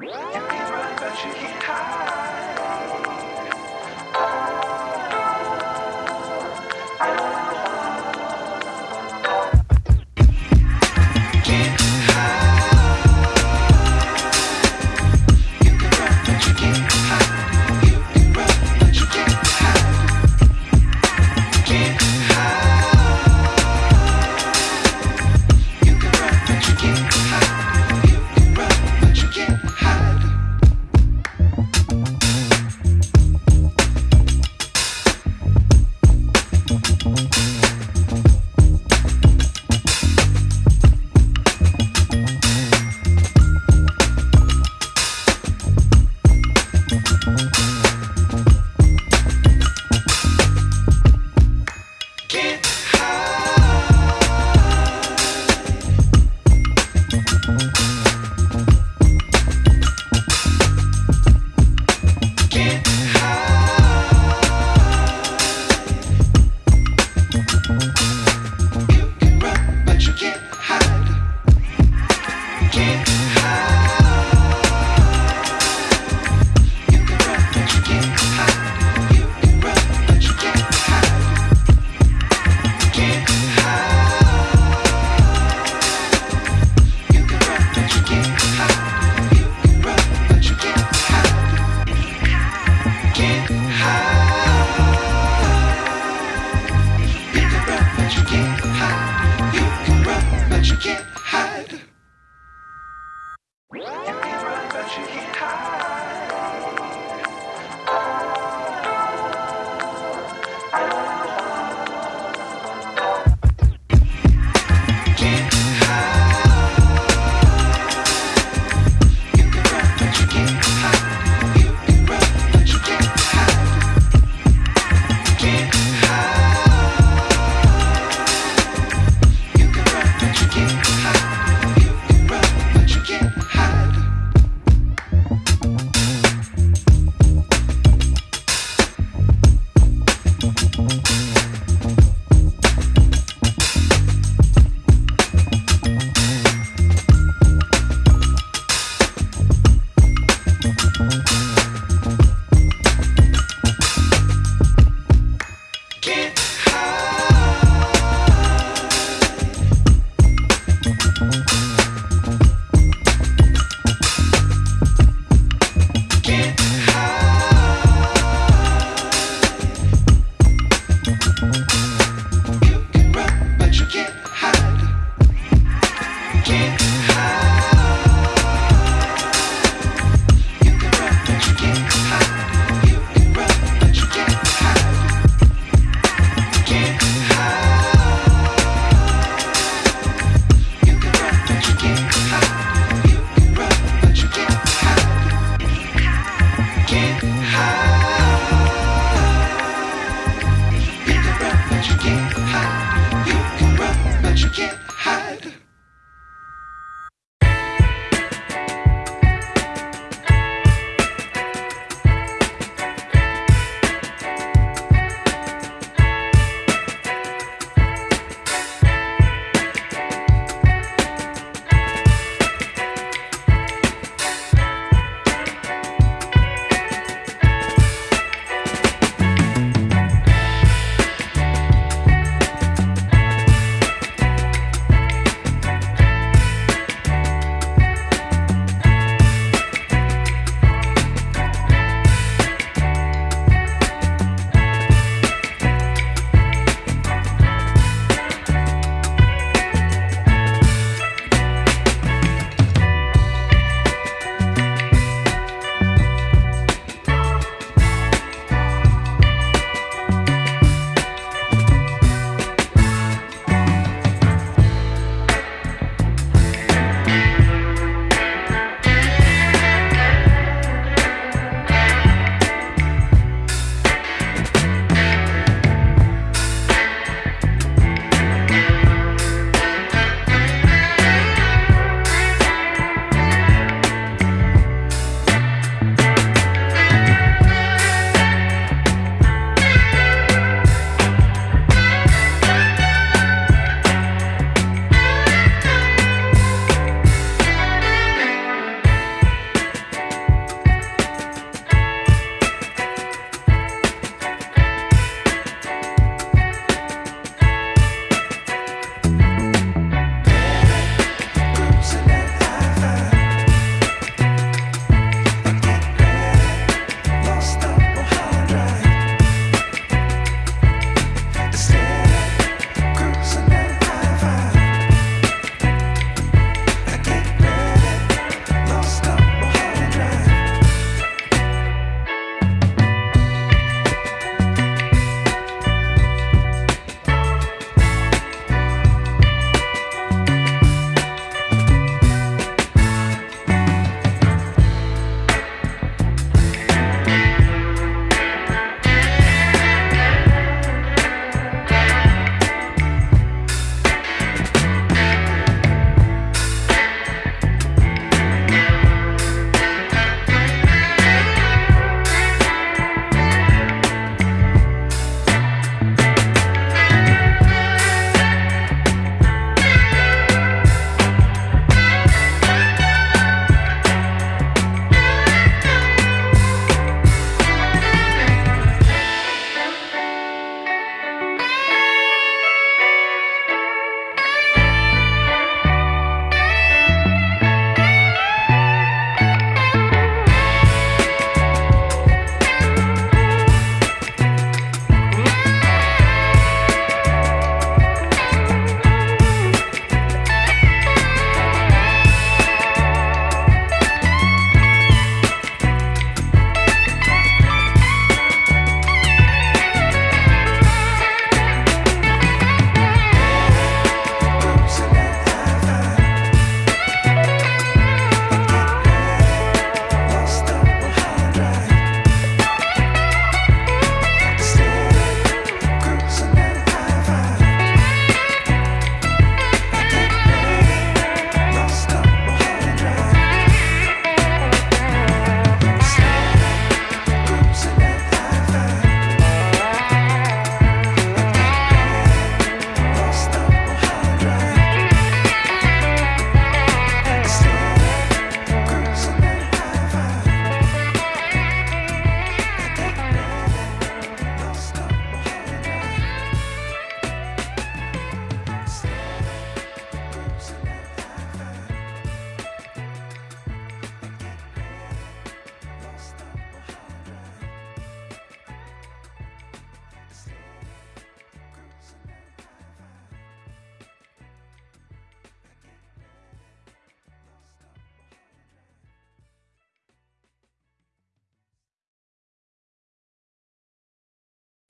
You can run, but you can't hide.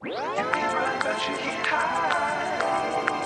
You can run, but you can't hide.